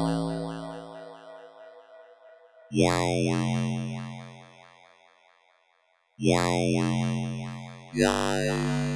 Wow, wow, wow, wow, wow, wow.